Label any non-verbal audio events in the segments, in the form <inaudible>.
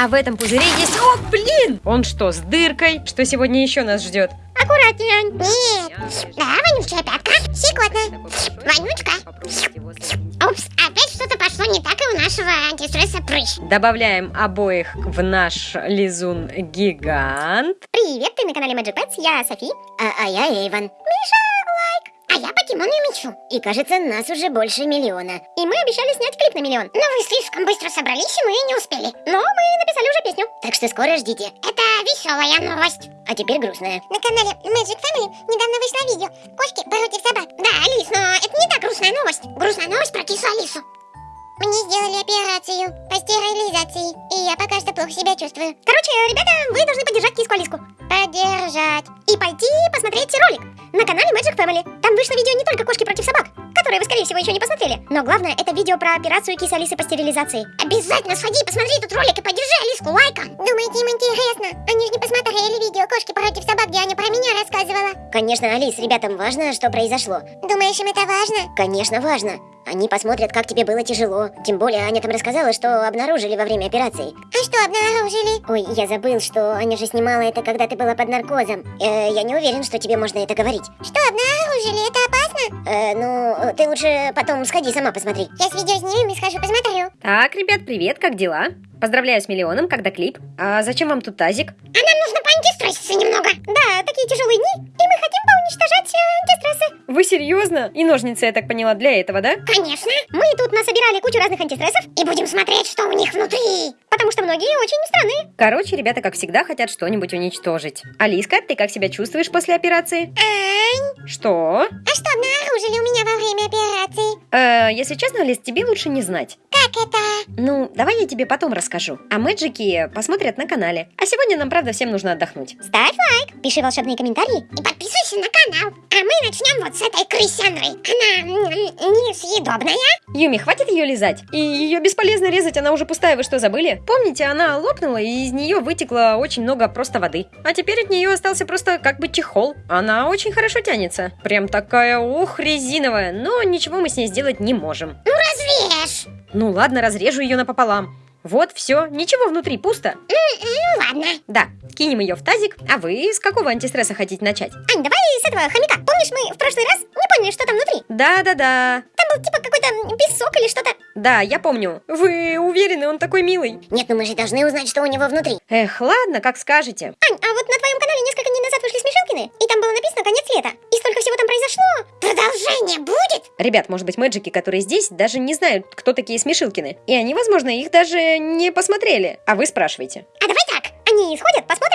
А в этом пузыре есть... О, блин! Он что, с дыркой? Что сегодня еще нас ждет? Аккуратнее, Ань. Нет. Да, вонючая пятка. Щекотно. Вонючка. Упс, опять что-то пошло не так, и у нашего антистресса прыщ. Добавляем обоих в наш лизун гигант. Привет, ты на канале Magic Pets, я Софи. А, а я Эйвен. Миша, лайк. Мичу. И кажется, нас уже больше миллиона. И мы обещали снять клип на миллион. Но вы слишком быстро собрались, и мы не успели. Но мы написали уже песню. Так что скоро ждите. Это веселая новость. А теперь грустная. На канале Magic Family недавно вышло видео «Кошки против собак». Да, Алис, но это не та грустная новость. Грустная новость про кису Алису. Мне сделали операцию по стерилизации, и я пока что плохо себя чувствую. Короче, ребята, вы должны поддержать киску Алиску. Посмотреть ролик на канале Magic Family. Там вышло видео не только кошки против собак, которые вы, скорее всего, еще не посмотрели. Но главное, это видео про операцию кисы Алисы по стерилизации. Обязательно сходи, посмотри этот ролик и поддержи Алиску лайком. Думаете, им интересно? Они же не посмотрели видео кошки против собак, где Аня про меня рассказывала. Конечно, Алис, ребятам важно, что произошло. Думаешь, им это важно? Конечно, важно. Они посмотрят, как тебе было тяжело. Тем более, Аня там рассказала, что обнаружили во время операции. А что обнаружили? Ой, я забыл, что Аня же снимала это, когда ты была под наркозом. Э, я не уверен, что тебе можно это говорить. Что обнаружили? Это опасно? Э, ну, ты лучше потом сходи сама посмотри. Я с видео снимем и схожу посмотрю. Так, ребят, привет, как дела? Поздравляю с миллионом, когда клип. А зачем вам тут тазик? А нам нужно поантистресситься немного. Да, такие тяжелые дни, и мы хотим поуничтожать э, антистрессы. Вы серьезно? И ножницы, я так поняла, для этого, да? Конечно. Мы тут насобирали кучу разных антистрессов и будем смотреть, что у них внутри. Потому что многие очень странные. Короче, ребята, как всегда, хотят что-нибудь уничтожить. Алиска, ты как себя чувствуешь после операции? Ань, Что? а что обнаружили у меня во время операции? Э, если честно, Алис, тебе лучше не знать. Как это? Ну, давай я тебе потом расскажу. А мэджики посмотрят на канале. А сегодня нам, правда, всем нужно отдохнуть. Ставь лайк, пиши волшебные комментарии и подписывайся на канал. Мы начнем вот с этой крысяной. Она несъедобная. Юми, хватит ее лизать. И ее бесполезно резать, она уже пустая, вы что, забыли? Помните, она лопнула, и из нее вытекло очень много просто воды. А теперь от нее остался просто как бы чехол. Она очень хорошо тянется. Прям такая, ух, резиновая. Но ничего мы с ней сделать не можем. Ну разрежь. Ну ладно, разрежу ее напополам. Вот, все, ничего внутри, пусто. Ну кинем ее в тазик. А вы с какого антистресса хотите начать? Ань, давай с этого хомяка. Помнишь, мы в прошлый раз не поняли, что там внутри? Да-да-да. Там был типа какой-то песок или что-то. Да, я помню. Вы уверены, он такой милый? Нет, ну мы же должны узнать, что у него внутри. Эх, ладно, как скажете. Ань, а вот на твоем канале несколько дней назад вышли Смешилкины, и там было написано «Конец лета». И столько всего там произошло. Продолжение будет? Ребят, может быть, мэджики, которые здесь, даже не знают, кто такие Смешилкины. И они, возможно, их даже не посмотрели. А вы спрашиваете. А давай так, они сходят, посмотрят,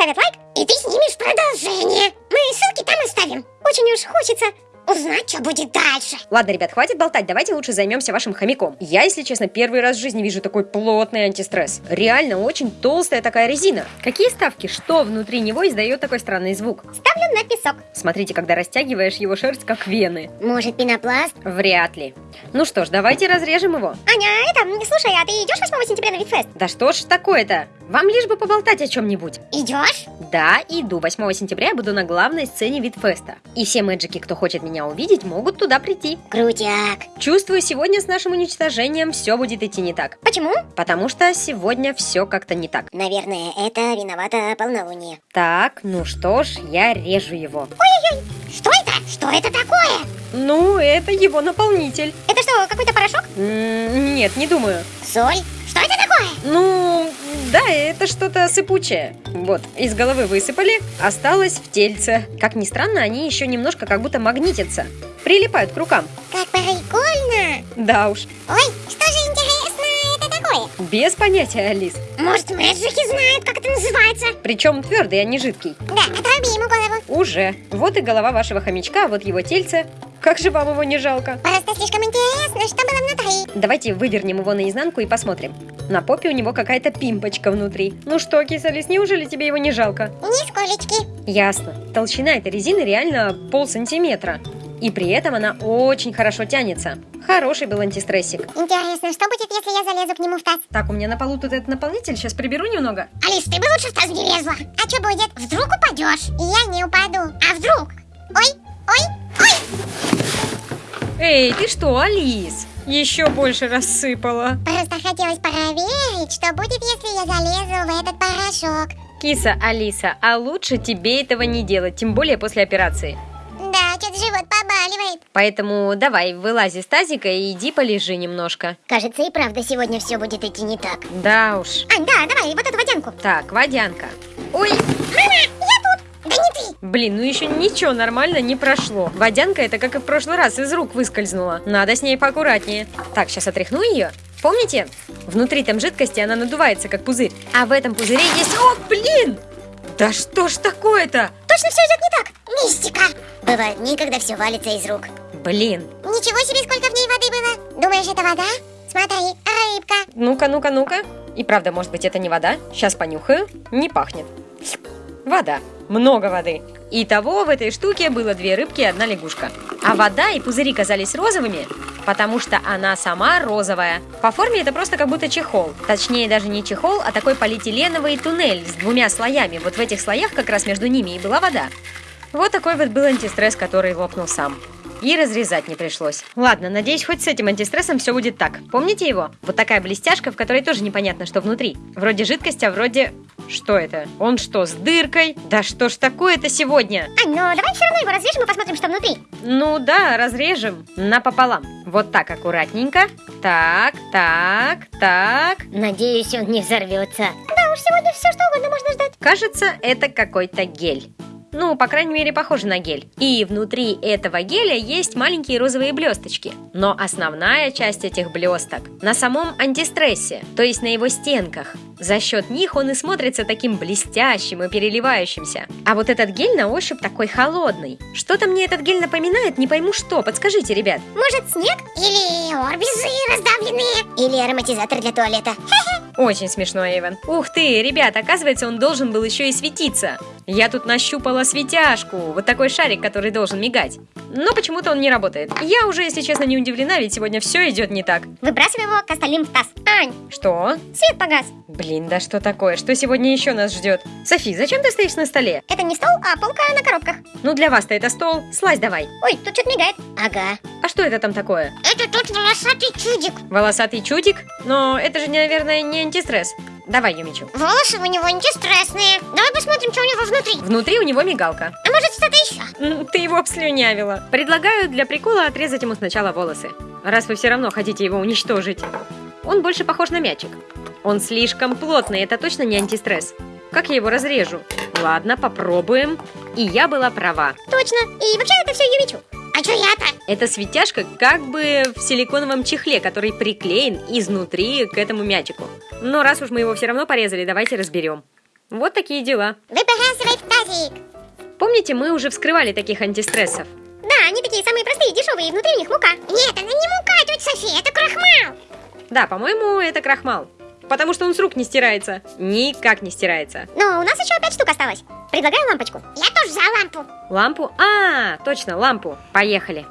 поставят лайк, и ты снимешь продолжение. Мы ссылки там оставим. Очень уж хочется узнать, что будет дальше. Ладно, ребят, хватит болтать, давайте лучше займемся вашим хомяком. Я, если честно, первый раз в жизни вижу такой плотный антистресс. Реально очень толстая такая резина. Какие ставки? Что внутри него издает такой странный звук? Ставлю на песок. Смотрите, когда растягиваешь его шерсть, как вены. Может, пенопласт? Вряд ли. Ну что ж, давайте разрежем его. Аня, это, слушай, а ты идешь 8 сентября на Витфест? Да что ж такое-то? Вам лишь бы поболтать о чем-нибудь. Идешь? Да, иду. 8 сентября я буду на главной сцене Витфеста. И все мэджики, кто хочет меня увидеть, могут туда прийти. Крутяк. Чувствую, сегодня с нашим уничтожением все будет идти не так. Почему? Потому что сегодня все как-то не так. Наверное, это виновата полнолуние. Так, ну что ж, я режу его. Ой-ой-ой, что это? Что это такое? Ну, это его наполнитель. Это что, какой-то порошок? М, Нет, не думаю. Соль? Что это такое? Ну, да, это что-то сыпучее. Вот, из головы высыпали, осталось в тельце. Как ни странно, они еще немножко как будто магнитятся. Прилипают к рукам. Как прикольно! Да уж, Ой, что же интересно? Без понятия, Алис. Может, мэджики знают, как это называется? Причем твердый, а не жидкий. Да, отруби ему голову. Уже. Вот и голова вашего хомячка, вот его тельце. Как же вам его не жалко? Просто слишком интересно, что было внутри. Давайте вывернем его наизнанку и посмотрим. На попе у него какая-то пимпочка внутри. Ну что, кисалис, неужели тебе его не жалко? Нисколечки. Ясно. Толщина этой резины реально пол сантиметра. И при этом она очень хорошо тянется. Хороший был антистрессик. Интересно, что будет, если я залезу к нему в таз? Так, у меня на полу тут этот наполнитель, сейчас приберу немного. Алис, ты бы лучше в таз не лезла. А что будет? Вдруг упадешь? И я не упаду. А вдруг? Ой, ой, ой! Эй, ты что, Алис? Еще больше рассыпала. Просто хотелось проверить, что будет, если я залезу в этот порошок. Киса, Алиса, а лучше тебе этого не делать, тем более после операции. Побаливает. Поэтому давай, вылази из тазика и иди полежи немножко. Кажется, и правда сегодня все будет идти не так. Да уж. Ань, да, давай, вот эту водянку. Так, водянка. Ой, Мама, я тут. Да не ты. блин, ну еще ничего нормально не прошло. Водянка это как и в прошлый раз из рук выскользнула. Надо с ней поаккуратнее. Так, сейчас отряхну ее. Помните? Внутри там жидкости она надувается, как пузырь. А в этом пузыре есть... О, блин! Да что ж такое-то? Точно все идет не так. Мистика. Бывает никогда все валится из рук. Блин. Ничего себе, сколько в ней воды было. Думаешь, это вода? Смотри, рыбка. Ну-ка, ну-ка, ну-ка. И правда, может быть, это не вода? Сейчас понюхаю. Не пахнет. Вода. Много воды. Итого в этой штуке было две рыбки и одна лягушка. А вода и пузыри казались розовыми, потому что она сама розовая. По форме это просто как будто чехол. Точнее, даже не чехол, а такой полиэтиленовый туннель с двумя слоями. Вот в этих слоях как раз между ними и была вода. Вот такой вот был антистресс, который лопнул сам. И разрезать не пришлось. Ладно, надеюсь, хоть с этим антистрессом все будет так. Помните его? Вот такая блестяшка, в которой тоже непонятно, что внутри. Вроде жидкость, а вроде... Что это? Он что, с дыркой? Да что ж такое-то сегодня? Ань, ну давай все равно его разрежем и посмотрим, что внутри. Ну да, разрежем напополам. Вот так аккуратненько. Так, так, так. Надеюсь, он не взорвется. Да уж, сегодня все что угодно можно ждать. Кажется, это какой-то гель. Ну, по крайней мере, похоже на гель. И внутри этого геля есть маленькие розовые блесточки. Но основная часть этих блесток на самом антистрессе, то есть на его стенках. За счет них он и смотрится таким блестящим и переливающимся. А вот этот гель на ощупь такой холодный. Что-то мне этот гель напоминает, не пойму что. Подскажите, ребят. Может, снег? Или орбизы раздавленные? Или ароматизатор для туалета? <laughs> Очень смешно, Эйвен. Ух ты, ребят, оказывается, он должен был еще и светиться. Я тут нащупала светяшку, вот такой шарик, который должен мигать. Но почему-то он не работает. Я уже, если честно, не удивлена, ведь сегодня все идет не так. Выбрасывай его к остальным в таз. Ань, Что? свет погас. Блин, да что такое? Что сегодня еще нас ждет? Софи, зачем ты стоишь на столе? Это не стол, а полка на коробках. Ну для вас-то это стол. Слазь давай. Ой, тут что-то мигает. Ага. А что это там такое? Это тут волосатый чудик. Волосатый чудик? Но это же, наверное, не антистресс. Давай, Юмичу. Волосы у него антистрессные. Давай посмотрим, что у него внутри. Внутри у него мигалка. А может что-то еще? Ты его обслюнявила. Предлагаю для прикола отрезать ему сначала волосы. Раз вы все равно хотите его уничтожить. Он больше похож на мячик. Он слишком плотный, это точно не антистресс. Как я его разрежу? Ладно, попробуем. И я была права. Точно. И вообще это все Юмичу. А что я-то? Эта светяшка как бы в силиконовом чехле, который приклеен изнутри к этому мячику. Но раз уж мы его все равно порезали, давайте разберем. Вот такие дела. Выбрасывай в тазик. Помните, мы уже вскрывали таких антистрессов? Да, они такие самые простые, дешевые, и внутри у них мука. Нет, она не мука, тетя София, это крахмал. Да, по-моему, это крахмал. Потому что он с рук не стирается. Никак не стирается. Но у нас еще пять штук осталось. Предлагаю лампочку. Я тоже за лампу. Лампу? А, точно, лампу. Поехали.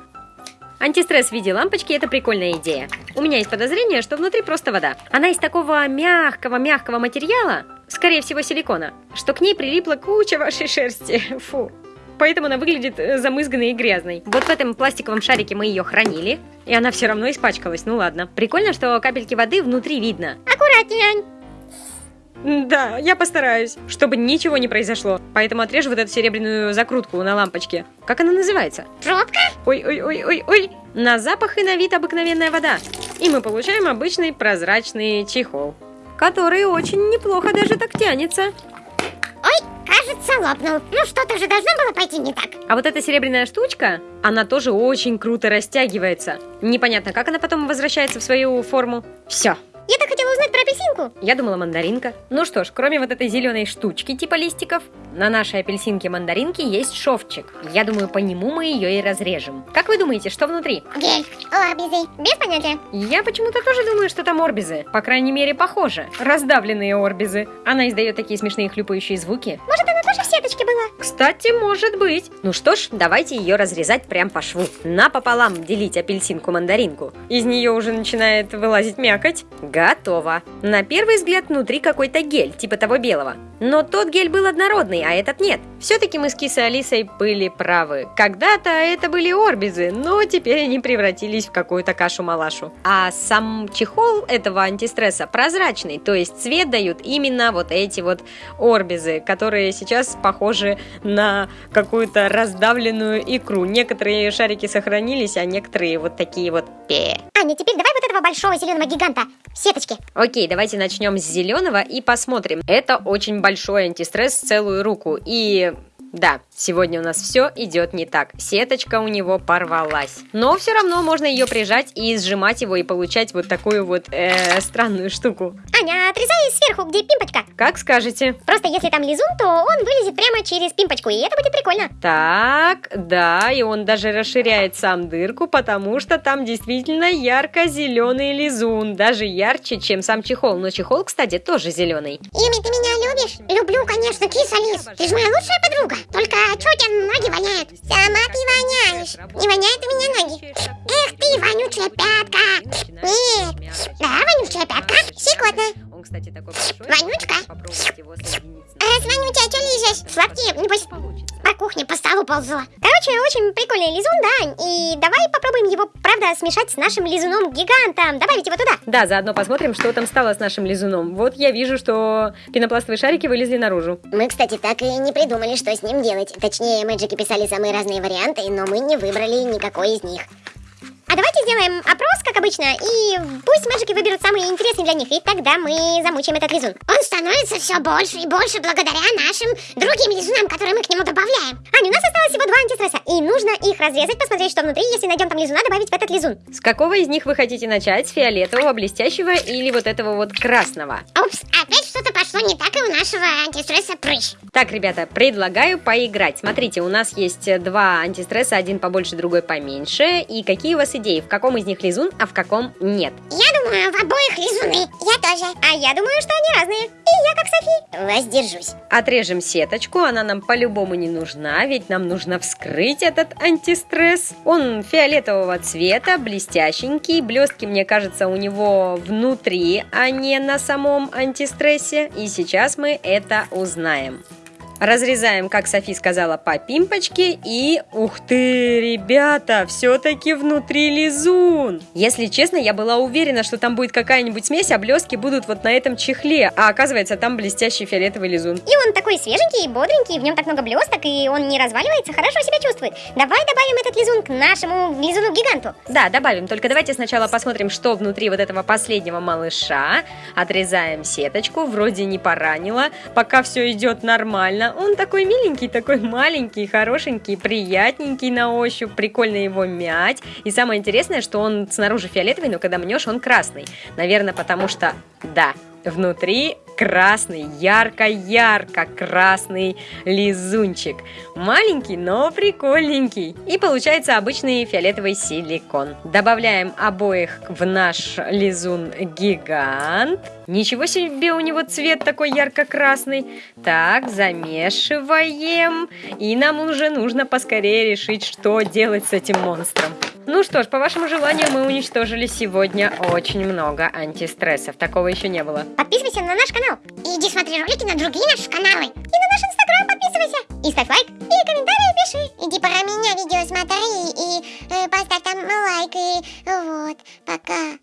Антистресс в виде лампочки – это прикольная идея. У меня есть подозрение, что внутри просто вода. Она из такого мягкого-мягкого материала, скорее всего силикона, что к ней прилипла куча вашей шерсти. <laughs> Фу. Поэтому она выглядит э, замызганной и грязной. Вот в этом пластиковом шарике мы ее хранили, и она все равно испачкалась. Ну ладно. Прикольно, что капельки воды внутри видно. Аккуратнее, Ань. Да, я постараюсь, чтобы ничего не произошло. Поэтому отрежу вот эту серебряную закрутку на лампочке. Как она называется? Пробка? Ой-ой-ой-ой-ой. На запах и на вид обыкновенная вода. И мы получаем обычный прозрачный чехол. Который очень неплохо даже так тянется. Ой, кажется, лопнул. Ну, что-то же должно было пойти не так. А вот эта серебряная штучка, она тоже очень круто растягивается. Непонятно, как она потом возвращается в свою форму. Все. Я так хотела узнать про апельсинку. Я думала мандаринка. Ну что ж, кроме вот этой зеленой штучки типа листиков, на нашей апельсинке мандаринки есть шовчик. Я думаю, по нему мы ее и разрежем. Как вы думаете, что внутри? Гель. Орбизы. Без понятия. Я почему-то тоже думаю, что там орбизы. По крайней мере, похоже. Раздавленные орбизы. Она издает такие смешные хлюпающие звуки. Может, она тоже в сеточке была. Кстати, может быть. Ну что ж, давайте ее разрезать прям по шву. Напополам делить апельсинку-мандаринку. Из нее уже начинает вылазить мякоть. Готово. На первый взгляд внутри какой-то гель, типа того белого. Но тот гель был однородный, а этот нет. Все-таки мы с Кисой Алисой были правы. Когда-то это были орбизы, но теперь они превратились в какую-то кашу-малашу. А сам чехол этого антистресса прозрачный, то есть цвет дают именно вот эти вот орбизы, которые сейчас похожи на какую-то раздавленную икру. Некоторые шарики сохранились, а некоторые вот такие вот пе. Аня, теперь давай вот этого большого зеленого гиганта в сеточке. Окей, давайте начнем с зеленого и посмотрим. Это очень большой антистресс целую руку. И да, сегодня у нас все идет не так. Сеточка у него порвалась. Но все равно можно ее прижать и сжимать его и получать вот такую вот э, странную штуку. Аня, отрезай сверху, где пимпочка. Как скажете. Просто если там лизун, то он вылезет прямо через пимпочку, и это будет прикольно. Так, да, и он даже расширяет сам дырку, потому что там действительно ярко-зеленый лизун. Даже ярче, чем сам чехол. Но чехол, кстати, тоже зеленый. Ими, ты меня любишь? Люблю, конечно, киса Лис. Ты же моя лучшая подруга. Только что у тебя ноги воняют? Сама ты воняешь. Не воняют у меня ноги. Эх ты, вонючая пятка. Нет. Да, вонючая пятка. Щекотно. Он, кстати, такой большой. Вонючка. Попробовать его соединить с Раз вонючая, что лезешь? Сладкие, небось, Получится. по кухне по столу ползла. Короче, очень прикольный лизун, да. И давай попробуем его, правда, смешать с нашим лизуном-гигантом. Добавить его туда. Да, заодно посмотрим, что там стало с нашим лизуном. Вот я вижу, что пенопластовые шарики вылезли наружу. Мы, кстати, так и не придумали, что с ним делать. Точнее, мэджики писали самые разные варианты, но мы не выбрали никакой из них. А давайте сделаем опрос, как обычно, и пусть мэджики выберут самые интересные для них, и тогда мы замучим этот лизун. Он становится все больше и больше благодаря нашим другим лизунам, которые мы к нему добавляем. Аня, у нас осталось всего два антистресса, и нужно их разрезать, посмотреть, что внутри, если найдем там лизуна, добавить в этот лизун. С какого из них вы хотите начать? С фиолетового, блестящего или вот этого вот красного? Упс, опять что-то пошло не так, и у нашего антистресса прыщ. Так, ребята, предлагаю поиграть. Смотрите, у нас есть два антистресса, один побольше, другой поменьше. И какие у вас идеи? В каком из них лизун, а в каком нет? Я думаю, в обоих лизуны. Я тоже. А я думаю, что они разные. Я как Софи. Воздержусь. Отрежем сеточку, она нам по-любому не нужна, ведь нам нужно вскрыть этот антистресс. Он фиолетового цвета, блестященький, блестки, мне кажется, у него внутри, а не на самом антистрессе. И сейчас мы это узнаем. Разрезаем, как Софи сказала, по пимпочке и... Ух ты, ребята, все-таки внутри лизун! Если честно, я была уверена, что там будет какая-нибудь смесь, а блестки будут вот на этом чехле. А оказывается, там блестящий фиолетовый лизун. И он такой свеженький, бодренький, в нем так много блесток, и он не разваливается, хорошо себя чувствует. Давай добавим этот лизун к нашему лизуну-гиганту. Да, добавим. Только давайте сначала посмотрим, что внутри вот этого последнего малыша. Отрезаем сеточку. Вроде не поранила. Пока все идет нормально. Он такой миленький, такой маленький, хорошенький, приятненький на ощупь. Прикольно его мять. И самое интересное, что он снаружи фиолетовый, но когда мнешь, он красный. Наверное, потому что, да, Внутри красный, ярко-ярко красный лизунчик. Маленький, но прикольненький. И получается обычный фиолетовый силикон. Добавляем обоих в наш лизун гигант. Ничего себе у него цвет такой ярко-красный. Так, замешиваем. И нам уже нужно поскорее решить, что делать с этим монстром. Ну что ж, по вашему желанию мы уничтожили сегодня очень много антистрессов. Такого еще не было. Подписывайся на наш канал. И иди смотри ролики на другие наши каналы. И на наш инстаграм подписывайся. И ставь лайк, и комментарии пиши. Иди про меня видео смотри, и э, поставь там лайк, и вот, пока.